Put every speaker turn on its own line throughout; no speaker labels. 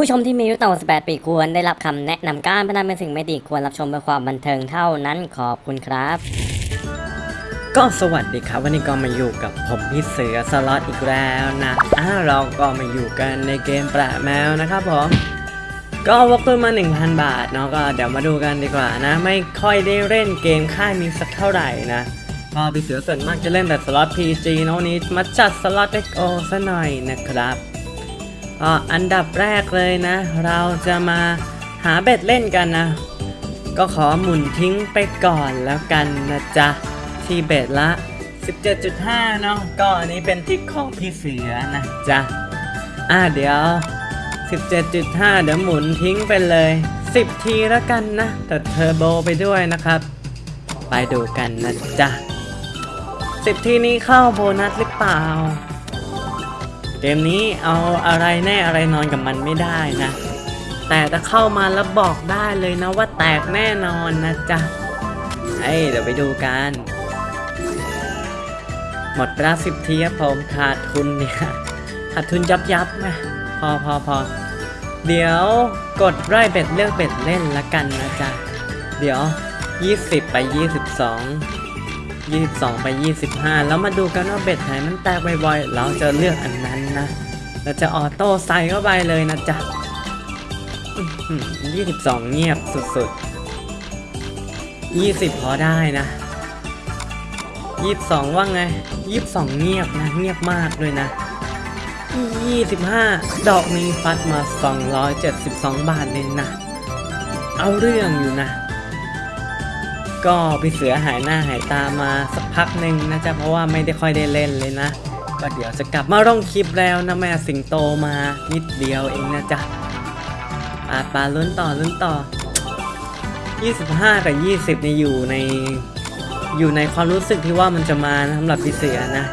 ผู้ชมที่มีอายุต่ำกว่า18ปีควรได้รับคำแนะนำการพนันเป็นสิ่งไม่ดีควรรับชมเพื่อความบันเทิงเท่านั้นขอบคุณครับ
ก็สวัสดีครับ วันนี้ก็มาอยู่กับผมพี่เสือสล็อตอีกแล้วนะอ่าเราก็มาอยู่กันในเกมแปลแมวนะครับผม ก็วกขึ้นมา 1,000 บาทเนาะก็เดี๋ยวมาดูกันดีกว่านะ ไม่ค่อยได้เล่นเกมค่ายนี้สักเท่าไหร่นะก็พี่เสือส่วนมากจะเล่นแต่สล็อต PG เนาะวันนี้มาจัดสล็อต XO ซะหน่อยนะครับ อันดับแรกเลยนะ เราจะมาหาเบ็ดเล่นกันนะ ก็ขอหมุนทิ้งไปก่อนแล้วกันนะจ๊ะ ที่เบ็ดละ 17.5 เนาะก็อันนี้เป็นทิกของพี่เสือนะจ๊ะ อ่าเดี๋ยว 17.5 เดี๋ยวหมุนทิ้งไปเลย 10 ทีแล้วกันนะแต่เทอร์โบไปด้วยนะครับ ไปดูกันนะจ๊ะ 10 ทีนี้เข้าโบนัสหรือเปล่า เกมนี้เอาอะไรแน่อะไรนอนกับมันไม่ได้นะ แต่ถ้าเข้ามาแล้วบอกได้เลยนะว่าแตกแน่นอนนะจ๊ะเอ้ยเดี๋ยวไปดูกัน หมดเวลาสิบทีครับผมขาดทุนเนี่ยขาดทุนยับยับนะพอพอพอเดี๋ยวกดไล่เบ็ดเลือกเบ็ดเล่นละกันนะจ๊ะ เดี๋ยว 20 ไป 22 22 ไป 25 แล้วมาดูกันว่าเบ็ดไหนมันแตกบ่อยๆ เราจะเลือกอันนั้นนะ เราจะออโต้ใส่เข้าไปเลยนะจ๊ะอื้อหือ22 เงียบสุดๆ 20 พอได้นะ 22 ว่าไง 22 เงียบนะ เงียบมากเลยนะ 25 ดอกนี้ฟัดมา 272 บาทเลยนะ เอาเรื่องอยู่นะ ก็พี่เสือหายหน้าหายตามาสักพักหนึ่งนะจ๊ะเพราะว่าไม่ได้ค่อยได้เล่นเลยนะ ก็เดี๋ยวจะกลับมาร่องคลิปแล้วนะแม่สิงโตมานิดเดียวเองนะจ๊ะปาปาลุ้นต่อลุ้นต่อ 25 กับ 20 เนี่ยอยู่ในอยู่ในความรู้สึกที่ว่ามันจะมาสำหรับพี่เสือนะ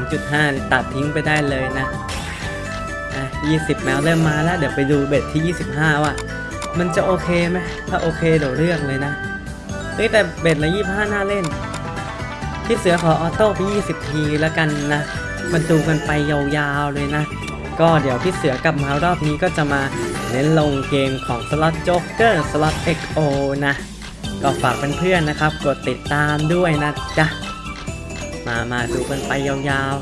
22.5 ตัดทิ้งไปได้เลยนะอะ20 แมวเริ่มมาแล้วเดี๋ยวไปดู bet ที่ 25 ว่ามันจะโอเคไหมถ้าโอเคเดี๋ยวเลือกเลยนะ เฮ้ยแต่ bet ละ25น่าเล่น พี่เสือขอ auto ไป20ทีแล้วกันนะมันดูกันไปยาวๆเลยนะ ก็เดี๋ยวพี่เสือกลับมารอบนี้ก็จะมาเน้นลงเกมของสล็อตโจ๊กเกอร์สล็อต XO นะ ก็ฝากเพื่อนๆนะครับ กดติดตามด้วยนะจ๊ะ มามาดูกันไปยาว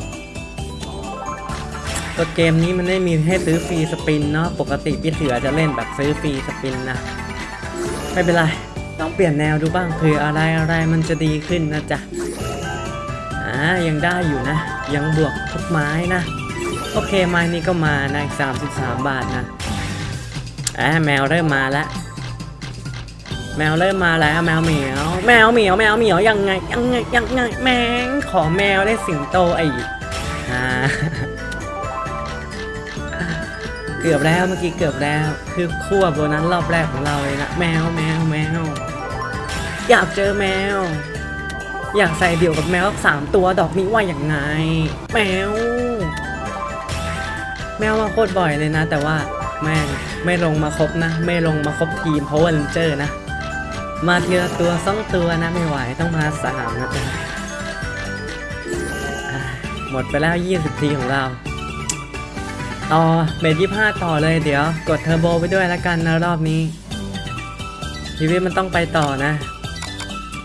ๆตัวเกมนี้มันไม่มีให้ซื้อฟรีสปินเนาะปกติพี่เสือจะเล่นแบบซื้อฟรีสปินนะ ไม่เป็นไร ต้องเปลี่ยนแนวดูบ้างเผื่ออะไรอะไรมันจะดีขึ้นนะจ๊ะอ่ายังได้อยู่นะ ยังบวกทุกไม้นะ โอเคไม้นี้ก็มานะอีก33บาทนะอ่าแมวเริ่มมาแล้วแมวเริ่มมาแล้วแมวเหมียว แมวเหมียวแมวเหมียวยังไงยังไงยังไงแมงขอแมวได้สิงโตไอ้อ่า เกือบแล้วเมื่อกี้เกือบแล้ว คือขั้วโบนัสรอบแรกของเราเลยนะแมวแมวแมวอยากเจอแมว อยากใส่เดี่ยวกับแมวสามตัวดอกนี้ว่าอย่างไง แมว แมวมาโคตรบ่อยเลยนะ แต่ว่าแม่ไม่ลงมาครบนะ ไม่ลงมาครบทีมเพราะว่าเรนเจอร์นะ มาทีละตัวสองตัวนะไม่ไหวต้องมาสามนะจ๊ะหมดไปแล้ว 20 ทีของเรา ต่อ bet ยี่ห้าต่อเลยเดี๋ยว กดเทอร์โบไปด้วยแล้วกันนะรอบนี้ ชีวิตมันต้องไปต่อนะ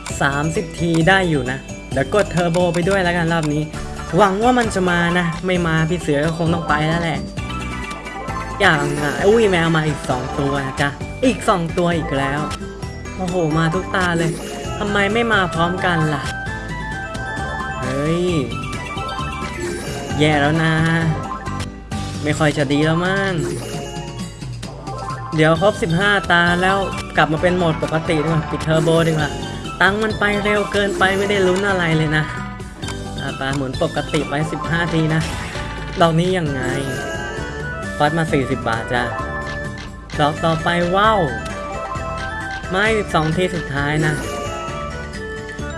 30 ทีได้อยู่นะ เดี๋ยวกดเทอร์โบไปด้วยแล้วกันรอบนี้ หวังว่ามันจะมานะ ไม่มาพี่เสือก็คงต้องไปแล้วแหละ อย่างอะอุ้ยแมวมาอีก 2 ตัวนะจ๊ะ อีก 2 ตัวอีกแล้ว โอ้โห มาทุกตาเลยทำไมไม่มาพร้อมกันล่ะ เฮ้ย แย่แล้วนะ ไม่ค่อยจะดีแล้วมั้งเดี๋ยวครบ 15 ตาแล้วกลับมาเป็นโหมดปกติดีกว่าปิดเทอร์โบดีกว่าตังมันไปเร็วเกินไปไม่ได้ลุ้นอะไรเลยนะาตาหมุนปกติไป 15 ทีนะดอกนี้ยังไงฟอดมา 40 บาทจ้ะดอกต่อไปว้าวไม่12ทีสุดท้ายนะ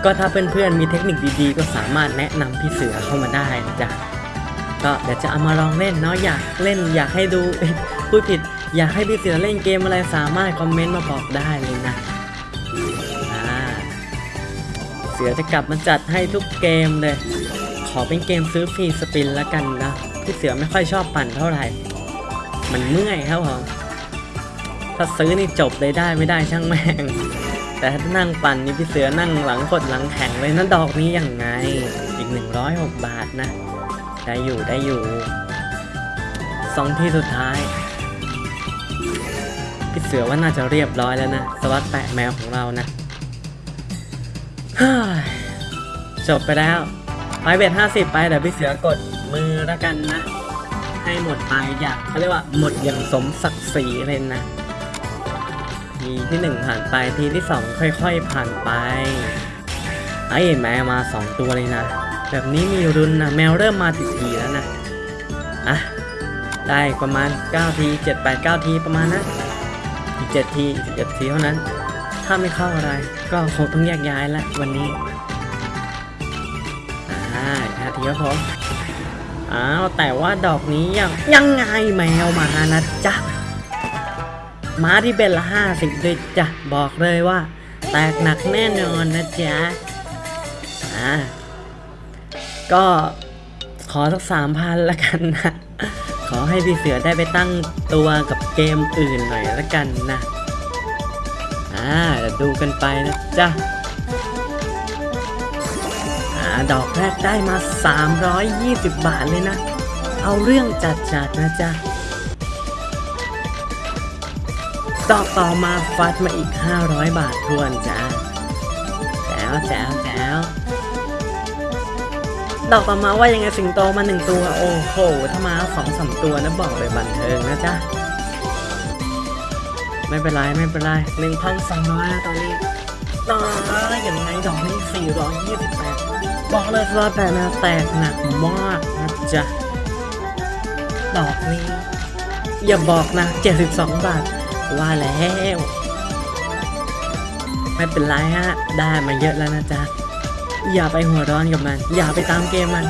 ก็ถ้าเพื่อนๆมีเทคนิคดีๆ ก็สามารถแนะนำพี่เสือเข้ามาได้นะจ๊ะ ก็เดี๋ยวจะเอามาลองเล่นเนาะอยากเล่นอยากให้ดูพูดผิดอยากให้พี่เสือเล่นเกมอะไรสามารถคอมเมนต์มาบอกได้เลยนะเสือจะกลับมาจัดให้ทุกเกมเลย ขอเป็นเกมซื้อฟรีสปินแล้วกันนะพี่เสือไม่ค่อยชอบปั่นเท่าไหร่ มันเมื่อยครับผมถ้าซื้อนี่จบเลยได้ไม่ได้ช่างแม่ง แต่ถ้านั่งปั่นนี่พี่เสือนั่งหลังกดหลังแข็งเลยนะดอกนี้ยังไง อีก 106 บาทนะ ได้อยู่ได้อยู่สองที่สุดท้ายพี่เสือว่าน่าจะเรียบร้อยแล้วนะ สวัสดแปะแมวของเรานะจบไปแล้วไปเบ็ดห้าสิบไปเดี๋ยวพี่เสือกดมือแล้วกันนะ ให้หมดไปอย่างเขาเรียกว่าหมดอย่างสมศักดิ์ศรีเลยนะทีที่หนึ่งผ่านไปทีที่สองค่อย ๆ ผ่านไปไอ้แมวมาสองตัวเลยนะ แบบนี้มีรุนนะแมวเริ่มมาติดทีแล้วนะ อะ ได้ประมาณ 9 ที 7 8 9 ทีประมาณนะอีก 7 ทีอีก11ทีเท่านั้น ถ้าไม่เข้าอะไร ก็คงต้องแยกย้ายละวันนี้ อ่าห้าทีครับผมอ้าวแต่ว่าดอกนี้ยังยังไงแมวมานะจ๊ะมาที่เป็นละห้าสิบเลยจ้ะบอกเลยว่า แตกหนักแน่นอนนะจ๊ะอ่า ก็ขอสักสามพันละกันนะ ขอให้พี่เสือได้ไปตั้งตัวกับเกมอื่นหน่อยละกันนะ อ่าเดี๋ยวดูกันไปนะจ๊ะอ่าดอกแรกได้มา 320 บาทเลยนะ เอาเรื่องจัดๆนะจ๊ะ ดอกต่อมาฟัดมาอีก 500 บาททวนจ้าแจ๋วแจ๋วแจ๋ว ดอกต่อมาว่ายังไงสิงโตมาหนึ่งตัว โอ้โห ถ้ามาสองสามตัวนะบอกเลยบันเทิงนะจ๊ะ ไม่เป็นไรไม่เป็นไรหนึ่งพันสองร้อยตอนนี้ต่ออย่างไงดอกนี้สี่ร้อยยี่สิบแปดบอกเลยว่าแต่นะแตกหนักมากนะจ๊ะ ดอกนี้ อย่าบอกนะ72บาท ว่าแล้ว ไม่เป็นไรฮะ ได้มาเยอะแล้วนะจ๊ะ อย่าไปหัวร้อนกับมัน อย่าไปตามเกมมัน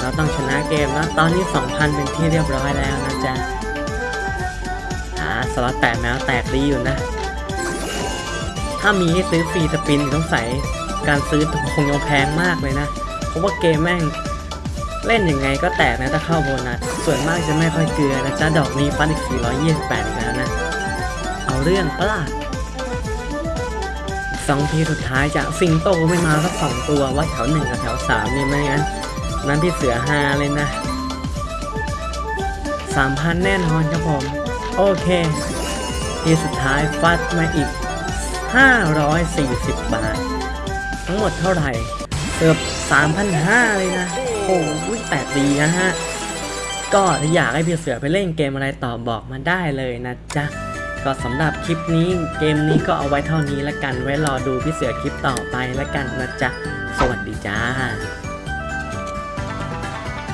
เราต้องชนะเกมแล้วตอนนี้ 2,000 เป็นที่เรียบร้อยแล้วนะจ๊ะอ่าสล็อตแตกแมวแตกดีอยู่นะ ถ้ามีให้ซื้อฟรีสปินต้องใส่การซื้อคงยังแพงมากเลยนะ เพราะว่าเกมแม่งเล่นยังไงก็แตกนะถ้าเข้าโบนัส ส่วนมากจะไม่ค่อยเกลือนะจ๊ะดอกนี้ฟันอีก 428อีกแล้วนะ เอาเรื่องปะล่ะ สองทีสุดท้ายจะสิงโตไม่มาสักสองตัวว่าแถวหนึ่งกับแถวสามนี่ไม่งั้นนั้นพี่เสือฮาเลยนะสามพันแน่นอนครับผม โอเค ทีสุดท้ายฟัดมาอีก 540 บาท ทั้งหมดเท่าไหร่เกือบ3,500 เลยนะ โอ้โหแปดดีนะฮะ ก็ถ้าอยากให้พี่เสือไปเล่นเกมอะไรต่อบอกมาได้เลยนะจ๊ะ ก็สำหรับคลิปนี้เกมนี้ก็เอาไว้เท่านี้ละกันไว้รอดูพี่เสือคลิปต่อไปละกันนะจ๊ะ สวัสดีจ้า